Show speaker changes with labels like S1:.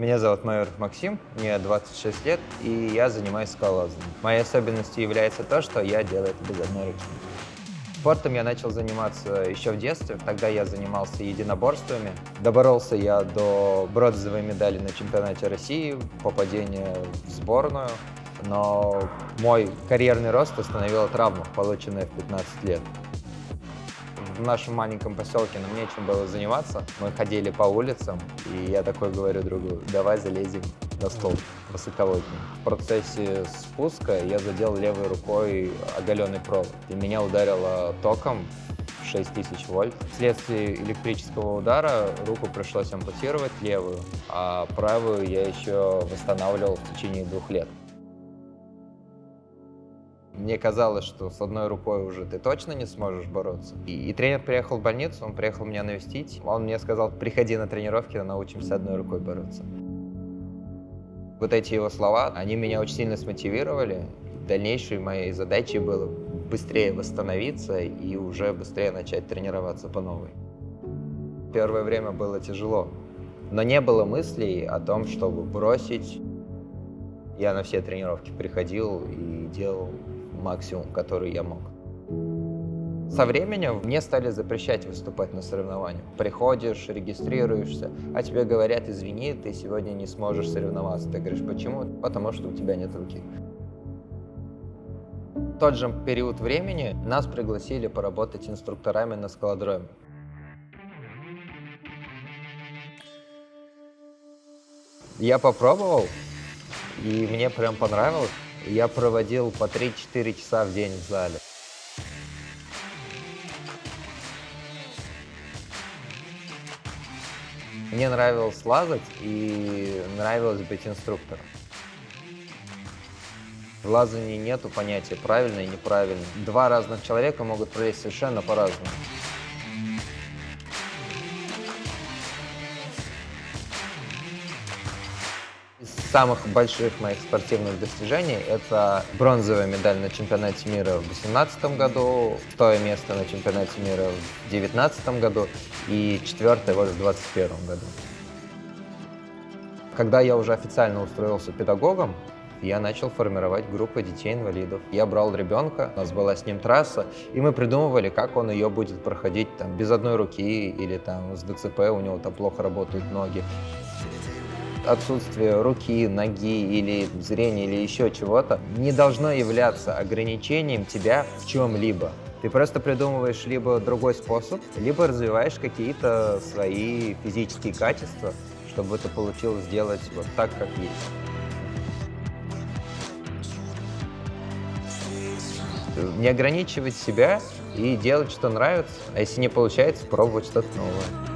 S1: Меня зовут Майоров Максим, мне 26 лет, и я занимаюсь скалолазанием. Моей особенностью является то, что я делаю это без одной руки. Спортом я начал заниматься еще в детстве. Тогда я занимался единоборствами. Доборолся я до бронзовой медали на чемпионате России, попадения в сборную. Но мой карьерный рост остановила травма, полученная в 15 лет. В нашем маленьком поселке нам нечем было заниматься. Мы ходили по улицам, и я такой говорю другу, давай залезем на стол высоковольтный. В процессе спуска я задел левой рукой оголенный провод, и меня ударило током 6000 вольт. Вследствие электрического удара руку пришлось ампутировать левую, а правую я еще восстанавливал в течение двух лет. Мне казалось, что с одной рукой уже ты точно не сможешь бороться. И, и тренер приехал в больницу, он приехал меня навестить. Он мне сказал, приходи на тренировки, научимся одной рукой бороться. Вот эти его слова, они меня очень сильно смотивировали. Дальнейшей моей задачей было быстрее восстановиться и уже быстрее начать тренироваться по новой. Первое время было тяжело, но не было мыслей о том, чтобы бросить. Я на все тренировки приходил и делал максимум, который я мог. Со временем мне стали запрещать выступать на соревнованиях. Приходишь, регистрируешься, а тебе говорят, извини, ты сегодня не сможешь соревноваться. Ты говоришь, почему? Потому что у тебя нет руки. В тот же период времени нас пригласили поработать инструкторами на скалодроме. Я попробовал, и мне прям понравилось. Я проводил по 3-4 часа в день в зале. Мне нравилось лазать и нравилось быть инструктором. В лазании нету понятия правильно и неправильно. Два разных человека могут пролезть совершенно по-разному. Самых больших моих спортивных достижений это бронзовая медаль на чемпионате мира в 2018 году, второе место на чемпионате мира в 2019 году и четвертое вот в 2021 году. Когда я уже официально устроился педагогом, я начал формировать группы детей-инвалидов. Я брал ребенка, у нас была с ним трасса, и мы придумывали, как он ее будет проходить там, без одной руки или там с ДЦП, у него там плохо работают ноги отсутствие руки, ноги или зрения или еще чего-то не должно являться ограничением тебя в чем-либо. Ты просто придумываешь либо другой способ, либо развиваешь какие-то свои физические качества, чтобы это получилось сделать вот так, как есть. Не ограничивать себя и делать, что нравится, а если не получается, пробовать что-то новое.